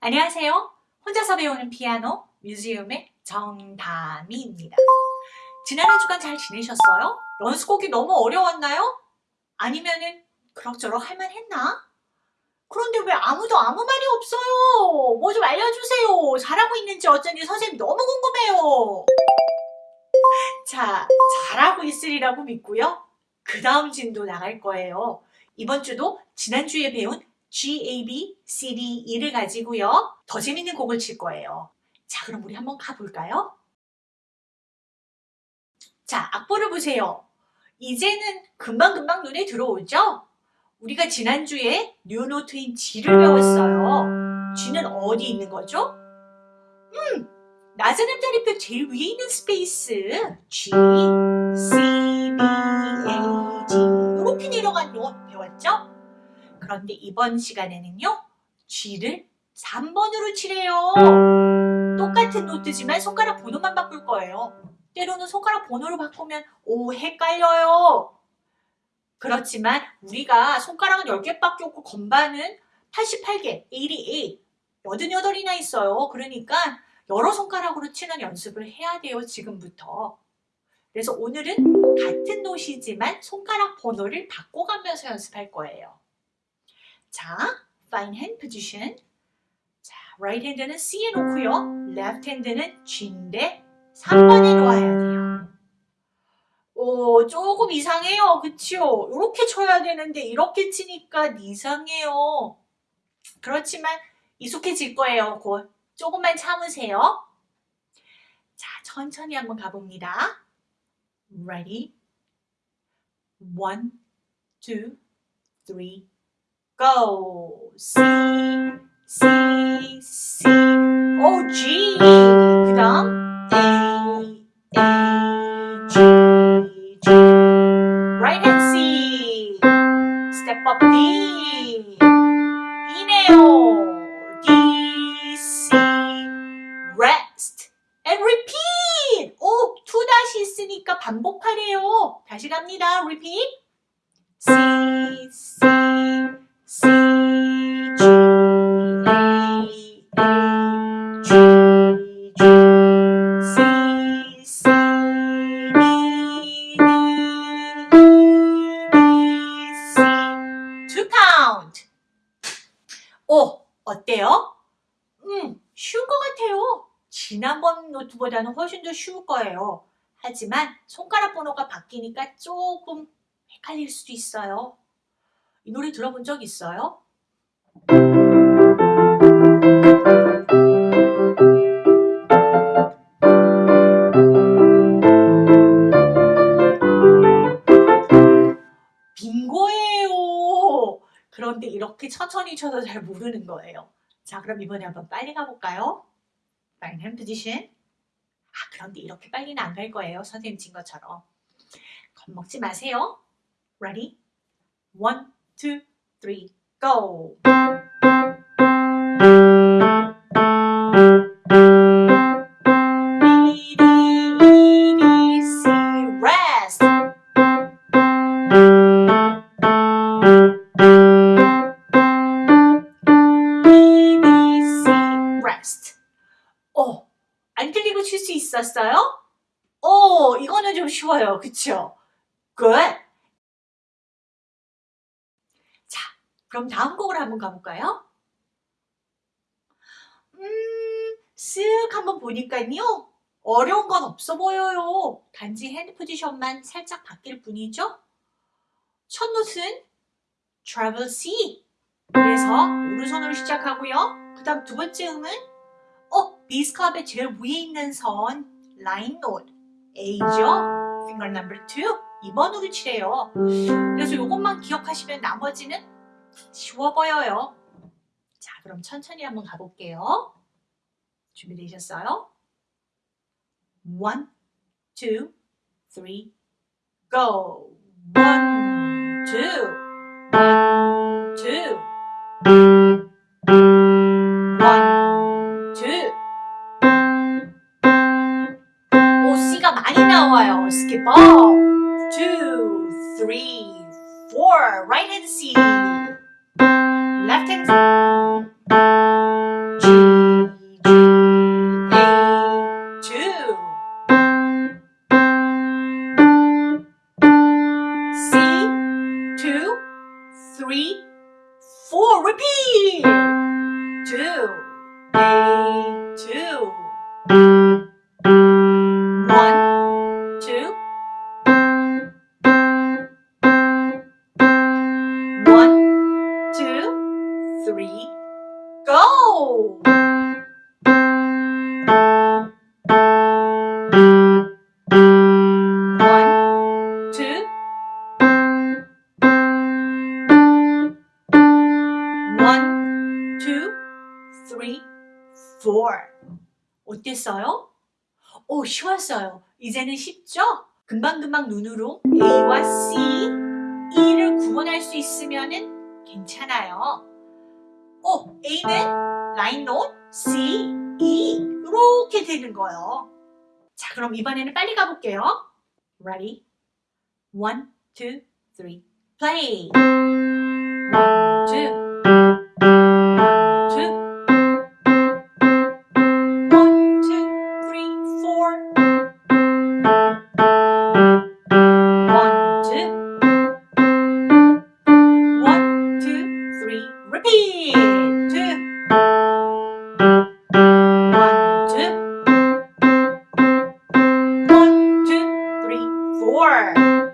안녕하세요. 혼자서 배우는 피아노 뮤지엄의 정다미입니다. 지난 한 주간 잘 지내셨어요? 연습곡이 너무 어려웠나요? 아니면은 그럭저럭 할만했나? 그런데 왜 아무도 아무 말이 없어요? 뭐 좀 알려주세요. 잘하고 있는지 어쩐지 선생님 너무 궁금해요. 자, 잘하고 있으리라고 믿고요. 그 다음 진도 나갈 거예요. 이번 주도 지난주에 배운 G, A, B, C, D, E를 가지고요. 더 재밌는 곡을 칠 거예요. 자, 그럼 우리 한번 가볼까요? 자, 악보를 보세요. 이제는 금방금방 눈에 들어오죠? 우리가 지난주에 new note인 G를 배웠어요. G는 어디 있는 거죠? 음, 낮은 음자리표 제일 위에 있는 space G, C, B, A, G 이렇게 내려간 노 배웠죠? 그런데 이번 시간에는요. G를 3번으로 칠해요. 똑같은 노트지만 손가락 번호만 바꿀 거예요. 때로는 손가락 번호를 바꾸면 오 헷갈려요. 그렇지만 우리가 손가락은 10개밖에 없고 건반은 88개, 88, 88이나 있어요. 그러니까 여러 손가락으로 치는 연습을 해야 돼요. 지금부터. 그래서 오늘은 같은 노시지만 손가락 번호를 바꿔가면서 연습할 거예요. 자, fine hand position. 자, right hand는 C에 놓고요. left hand는 G인데 3번에 놓아야 돼요. 오, 조금 이상해요. 그치요? 이렇게 쳐야 되는데 이렇게 치니까 이상해요. 그렇지만 익숙해질 거예요. 곧. 조금만 참으세요. 자, 천천히 한번 가봅니다. Ready? One, two, three, go. C, C, C, O, G. 그 다음 A, A, G, G. Right hand C. Step up D. E네요. D, C. Rest. And repeat. 오, 투 다시 있으니까 반복하래요. 다시 갑니다. Repeat. C, C, C, 어때요? 음, 쉬운 것 같아요. 지난번 노트보다는 훨씬 더 쉬울 거예요. 하지만 손가락 번호가 바뀌니까 조금 헷갈릴 수도 있어요. 이 노래 들어본 적 있어요? 빙고예요. 그런데 이렇게 천천히 쳐서 잘 모르는 거예요. 자, 그럼 이번에 한번 빨리 가볼까요? Fine hand position. 아, 그런데 이렇게 빨리는 안 갈 거예요. 선생님 친 것처럼. 겁먹지 마세요. Ready? One, two, three, go! B, D, E, D, C, rest! B, D, C, rest. 어, 안 들리고 칠 수 있었어요? 오, 이거는 좀 쉬워요. 그쵸? Good. 자, 그럼 다음 곡으로 한번 가볼까요? 음, 쓱 한번 보니까요. 어려운 건 없어 보여요. 단지 hand position만 살짝 바뀔 뿐이죠. 첫 note는 treble C. 그래서 오른손으로 시작하고요. 그 다음 두 번째 음은 어, bass clef의 제일 위에 있는 선 line note A죠. finger number 2 2번으로 칠해요. 그래서 이것만 기억하시면 나머지는 쉬워 보여요. 자, 그럼 천천히 한번 가볼게요. 준비되셨어요? One, two, three, go. One, two, one, two. One, two. 오, C가 많이 나와요. Up. Two, three, four. Right hand C. three, four. Repeat. Two, A, two. Four. 어땠어요? 오, 쉬웠어요. 이제는 쉽죠? 금방금방 눈으로 A와 C, E를 구분할 수 있으면 괜찮아요. 오, A는 line note, C, E 이렇게 되는 거예요. 자, 그럼 이번에는 빨리 가볼게요. Ready? One, two, three, play. One, two. Four. One,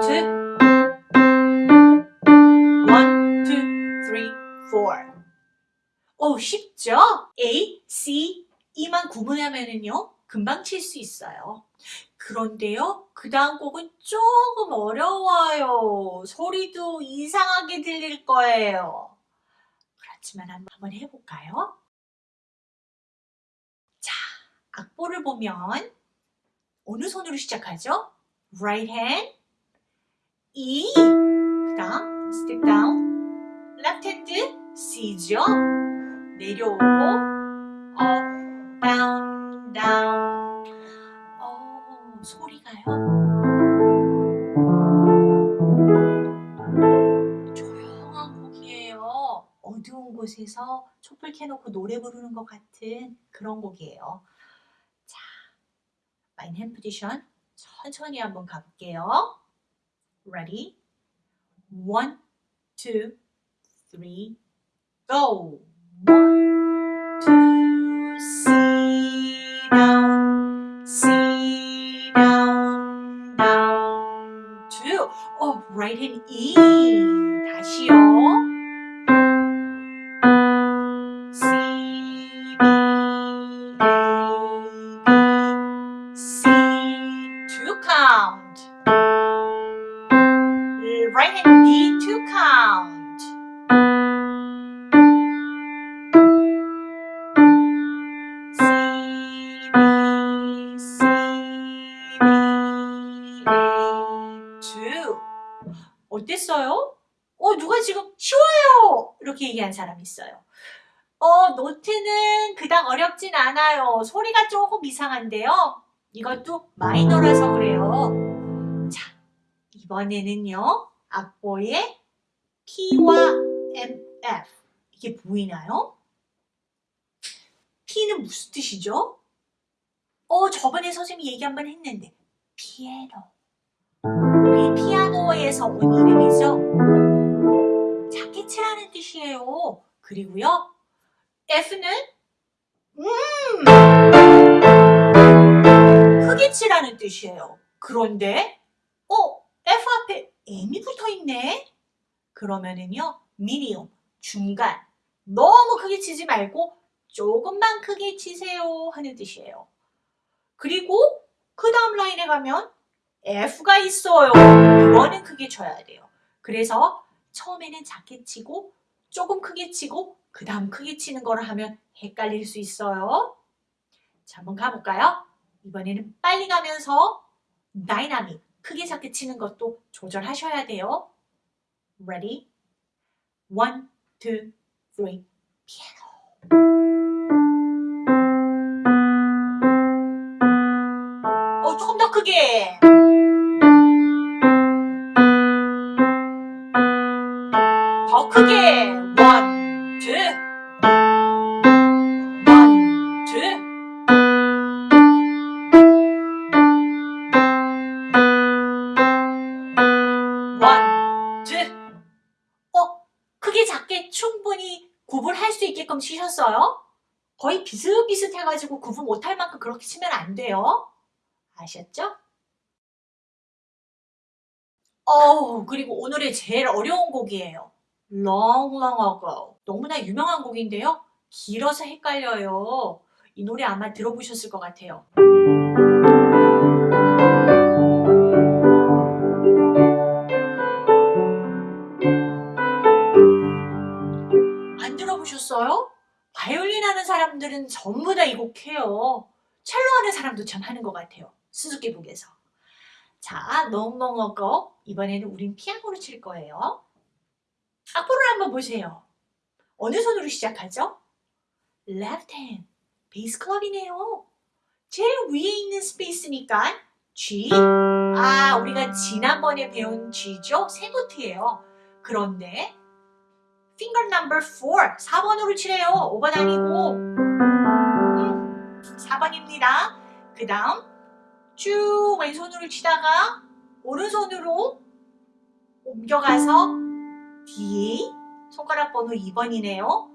two. One, two, three, four. 오, 쉽죠? A, C, E만 구분하면은요, 금방 칠 수 있어요. 그런데요, 그 다음 곡은 조금 어려워요. 소리도 이상하게 들릴 거예요. 그렇지만 한번 해볼까요? 자, 악보를 보면 어느 손으로 시작하죠? Right hand, E, 그 다음 step down, left hand C죠? 내려오고 up, down, down. 어, 소리가요. 어두운 곳에서 촛불 켜놓고 노래 부르는 것 같은 그런 곡이에요. 자, 마인 핸 포지션 천천히 한번 가볼게요. Ready? One, two, three, go. One, two, C down, C down, down, two. 어, right hand E. 이렇게 얘기한 사람 있어요. 어, 노트는 그닥 어렵진 않아요. 소리가 조금 이상한데요. 이것도 마이너라서 그래요. 자, 이번에는요. 악보에 P와 M, F. 이게 보이나요? P는 무슨 뜻이죠? 어, 저번에 선생님이 얘기 한 번 했는데 피아노. 우리 피아노에서 온 이름이죠. 치라는 뜻이에요. 그리고요. F는 음 크게 치라는 뜻이에요. 그런데 어 F 앞에 M이 붙어 있네. 그러면은요 미니엄 중간 너무 크게 치지 말고 조금만 크게 치세요 하는 뜻이에요. 그리고 그 다음 라인에 가면 F가 있어요. 이거는 크게 쳐야 돼요. 그래서 처음에는 작게 치고 조금 크게 치고 그 다음 크게 치는 거를 하면 헷갈릴 수 있어요. 자, 한번 가볼까요? 이번에는 빨리 가면서 다이나믹, 크게 작게 치는 것도 조절하셔야 돼요. Ready? One, two, three, 피아노. 어, 조금 더 크게. 더 크게 원, 투 원, 투 원, 투 어? 크게 작게 충분히 구분할 수 있게끔 치셨어요? 거의 비슷비슷해가지고 구분 못할 만큼 그렇게 치면 안 돼요. 아셨죠? 어우 그리고 오늘의 제일 어려운 곡이에요. Long, long ago. 너무나 유명한 곡인데요. 길어서 헷갈려요. 이 노래 아마 들어보셨을 것 같아요. 안 들어보셨어요? 바이올린 하는 사람들은 전부 다 이 곡 해요. 첼로 하는 사람도 참 하는 것 같아요. 수수께곡에서. 자, 멍멍어거 이번에는 우린 피아노로 칠 거예요. 악보를 한번 보세요. 어느 손으로 시작하죠? left hand, 베이스 클럽이네요. 제일 위에 있는 스페이스니까 G. 아, 우리가 지난번에 배운 G죠? 세 노트예요. 그런데 finger number 4, 4번으로 치래요. 5번 아니고 음, 4번입니다. 그 다음 쭉 왼손으로 치다가 오른손으로 옮겨가서 D 손가락 번호 2번이네요.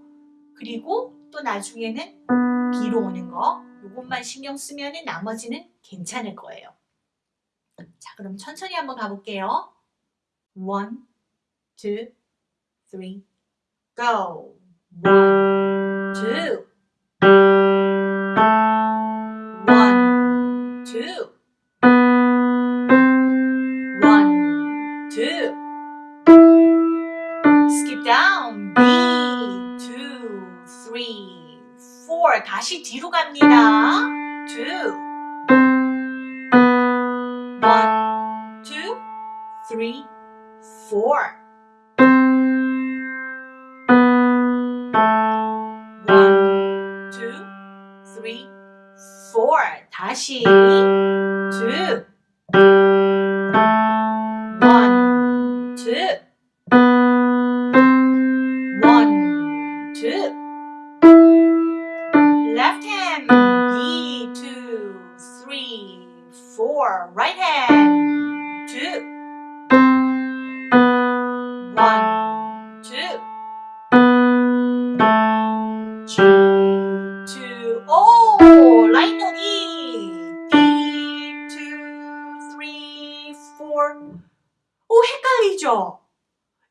그리고 또 나중에는 B로 오는 거 이것만 신경 쓰면 나머지는 괜찮을 거예요. 자 그럼 천천히 한번 가볼게요. One, two, three, go. One, two. One, two. 4 다시 뒤로 갑니다. 2 1 2 3 4 다시 2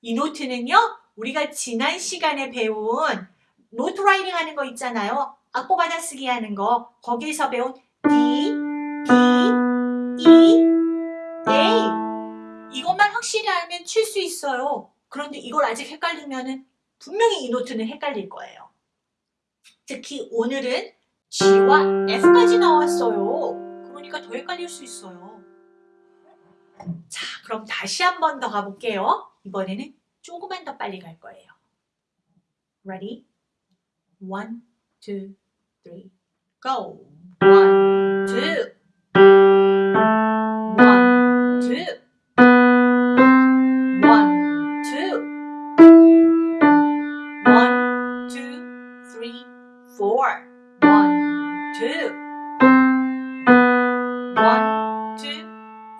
이 note는요, 우리가 지난 시간에 배운 note writing 하는 거 있잖아요. 악보 받아쓰기 하는 거. 거기에서 배운 D, B, E, A. 이것만 확실히 알면 칠 수 있어요. 그런데 이걸 아직 헷갈리면 은 분명히 이 note는 헷갈릴 거예요. 특히 오늘은 G와 F까지 나왔어요. 그러니까 더 헷갈릴 수 있어요. 자, 그럼 다시 한 번 더 가볼게요. 이번에는 조금만 더 빨리 갈 거예요. Ready? One, two, three, go. One, two. One, two. One, two. One, two, three, four. One, two. One, two,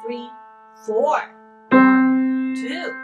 three, four. One, two.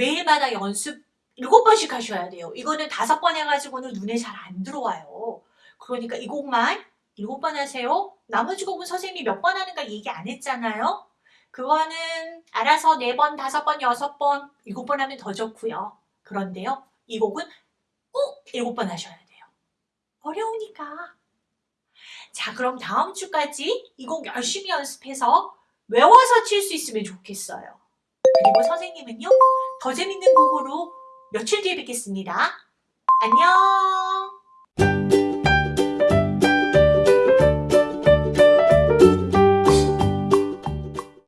매일마다 연습 일곱 번씩 하셔야 돼요. 이거는 다섯 번 해가지고는 눈에 잘 안 들어와요. 그러니까 이 곡만 일곱 번 하세요. 나머지 곡은 선생님이 몇 번 하는가 얘기 안 했잖아요. 그거는 알아서 네 번, 다섯 번, 여섯 번, 일곱 번 하면 더 좋고요. 그런데요, 이 곡은 꼭 일곱 번 하셔야 돼요. 어려우니까. 자, 그럼 다음 주까지 이 곡 열심히 연습해서 외워서 칠 수 있으면 좋겠어요. 그리고 선생님은요, 더 재밌는 곡으로 며칠 뒤에 뵙겠습니다. 안녕!